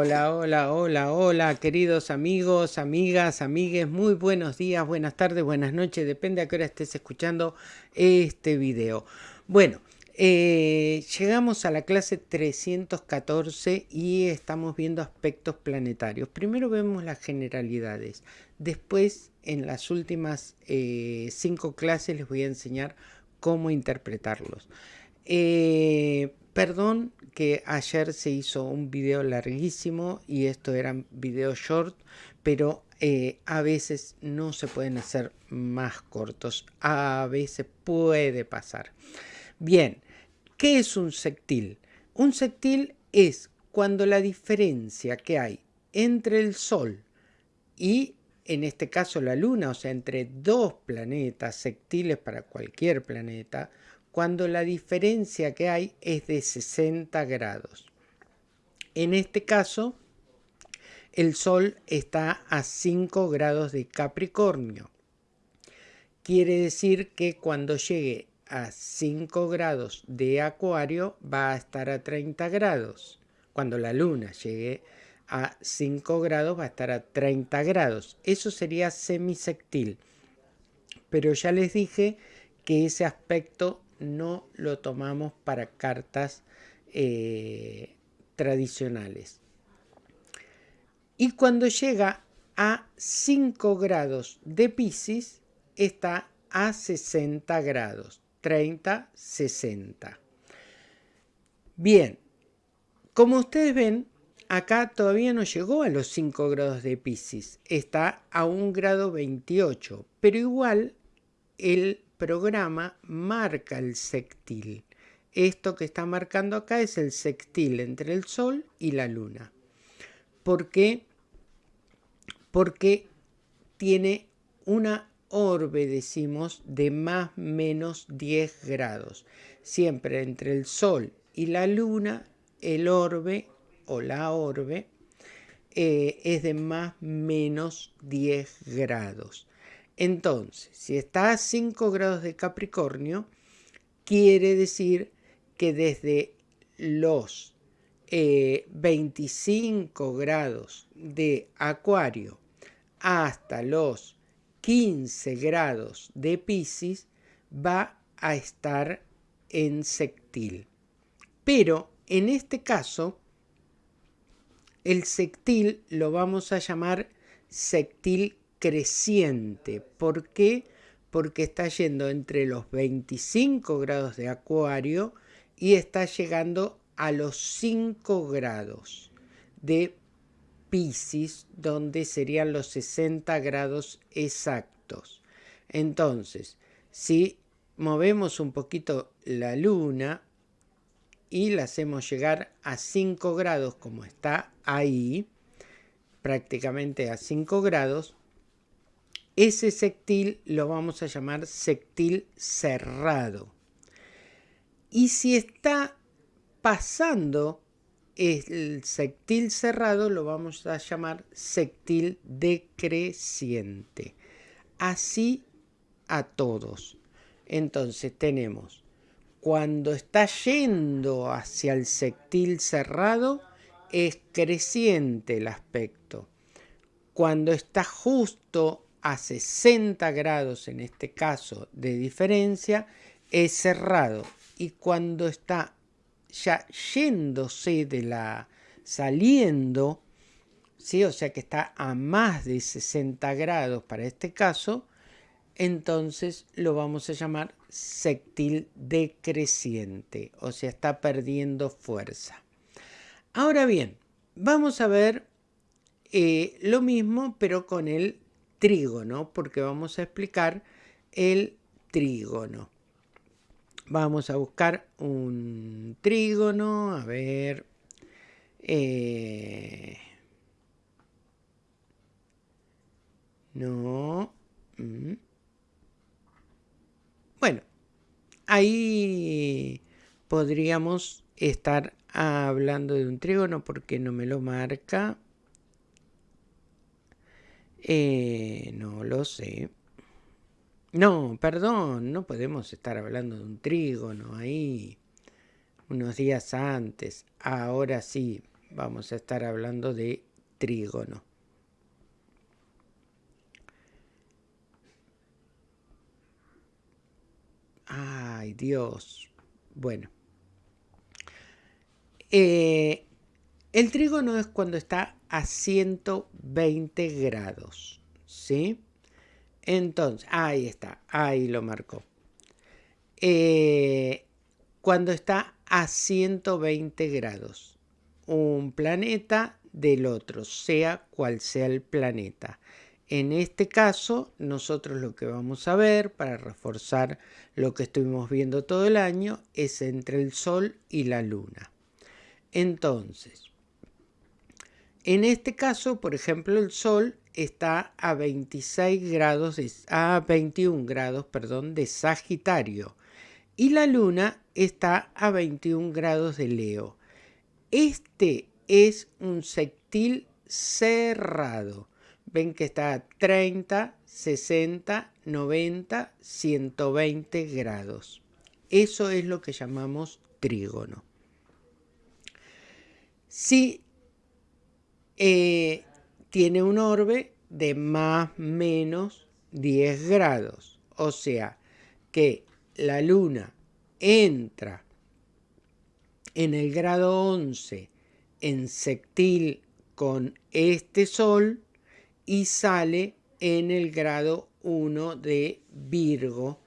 Hola, hola, hola, hola, queridos amigos, amigas, amigues, muy buenos días, buenas tardes, buenas noches, depende a qué hora estés escuchando este video. Bueno, eh, llegamos a la clase 314 y estamos viendo aspectos planetarios. Primero vemos las generalidades, después en las últimas eh, cinco clases les voy a enseñar cómo interpretarlos. Eh, perdón que ayer se hizo un video larguísimo y esto eran videos short, pero eh, a veces no se pueden hacer más cortos, a veces puede pasar. Bien, ¿qué es un sectil? Un sectil es cuando la diferencia que hay entre el Sol y en este caso la Luna, o sea, entre dos planetas sectiles para cualquier planeta, cuando la diferencia que hay es de 60 grados. En este caso, el Sol está a 5 grados de Capricornio. Quiere decir que cuando llegue a 5 grados de Acuario va a estar a 30 grados. Cuando la Luna llegue a 5 grados va a estar a 30 grados. Eso sería semisectil. Pero ya les dije que ese aspecto no lo tomamos para cartas eh, tradicionales. Y cuando llega a 5 grados de Pisces, está a 60 grados, 30, 60. Bien, como ustedes ven, acá todavía no llegó a los 5 grados de Pisces, está a 1 grado 28, pero igual el programa marca el sextil. Esto que está marcando acá es el sextil entre el Sol y la Luna. ¿Por qué? Porque tiene una orbe, decimos, de más menos 10 grados. Siempre entre el Sol y la Luna, el orbe o la orbe eh, es de más menos 10 grados. Entonces, si está a 5 grados de Capricornio, quiere decir que desde los 25 eh, grados de Acuario hasta los 15 grados de Pisces va a estar en sectil. Pero en este caso, el sectil lo vamos a llamar sectil creciente. ¿Por qué? Porque está yendo entre los 25 grados de acuario y está llegando a los 5 grados de Pisces, donde serían los 60 grados exactos. Entonces, si movemos un poquito la luna y la hacemos llegar a 5 grados como está ahí, prácticamente a 5 grados, ese sectil lo vamos a llamar sectil cerrado. Y si está pasando el sectil cerrado, lo vamos a llamar sectil decreciente. Así a todos. Entonces tenemos, cuando está yendo hacia el sectil cerrado, es creciente el aspecto. Cuando está justo a 60 grados en este caso de diferencia es cerrado y cuando está ya yéndose de la saliendo ¿sí? o sea que está a más de 60 grados para este caso entonces lo vamos a llamar sectil decreciente o sea está perdiendo fuerza ahora bien vamos a ver eh, lo mismo pero con el trígono, porque vamos a explicar el trígono. Vamos a buscar un trígono, a ver... Eh, no. Mm. Bueno, ahí podríamos estar hablando de un trígono porque no me lo marca. Eh, no lo sé. No, perdón, no podemos estar hablando de un trígono ahí unos días antes. Ahora sí, vamos a estar hablando de trígono. Ay, Dios. Bueno. Eh, el trígono es cuando está a 120 grados. ¿Sí? Entonces, ahí está. Ahí lo marcó. Eh, cuando está a 120 grados. Un planeta del otro, sea cual sea el planeta. En este caso, nosotros lo que vamos a ver para reforzar lo que estuvimos viendo todo el año es entre el Sol y la Luna. Entonces, en este caso, por ejemplo, el Sol está a 26 grados, a 21 grados, perdón, de Sagitario y la Luna está a 21 grados de Leo. Este es un sextil cerrado ven que está a 30, 60, 90, 120 grados. Eso es lo que llamamos trígono. Si eh, tiene un orbe de más menos 10 grados, o sea que la luna entra en el grado 11 en sextil con este sol, y sale en el grado 1 de Virgo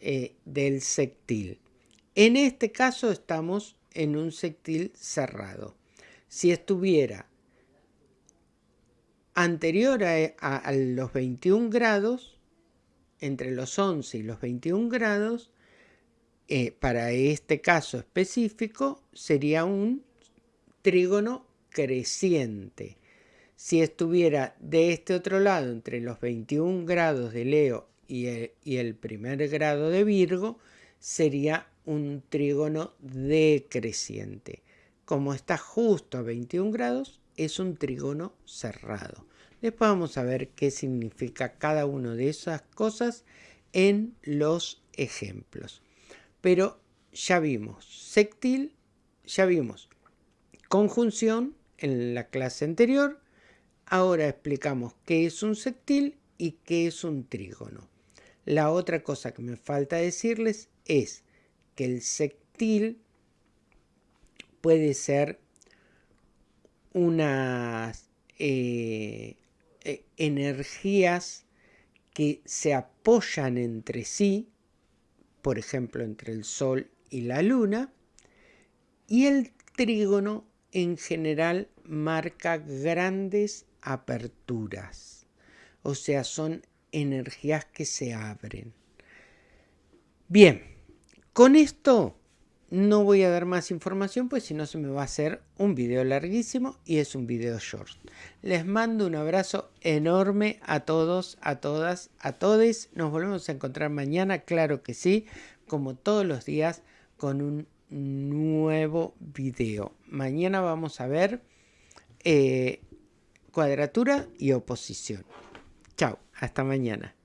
eh, del sextil. En este caso estamos en un sextil cerrado. Si estuviera anterior a, los 21 grados, entre los 11 y los 21 grados, eh, para este caso específico sería un trígono creciente. Si estuviera de este otro lado, entre los 21 grados de Leo y el, primer grado de Virgo, sería un trígono decreciente. Como está justo a 21 grados, es un trígono cerrado. Después vamos a ver qué significa cada una de esas cosas en los ejemplos. Pero ya vimos sextil, ya vimos conjunción en la clase anterior, Ahora explicamos qué es un sextil y qué es un trígono. La otra cosa que me falta decirles es que el sextil puede ser unas eh, eh, energías que se apoyan entre sí, por ejemplo entre el Sol y la Luna, y el trígono en general marca grandes aperturas. O sea, son energías que se abren. Bien, con esto no voy a dar más información, pues si no se me va a hacer un video larguísimo y es un video short. Les mando un abrazo enorme a todos, a todas, a todes. Nos volvemos a encontrar mañana, claro que sí, como todos los días, con un nuevo video. Mañana vamos a ver eh, cuadratura y oposición. Chao, hasta mañana.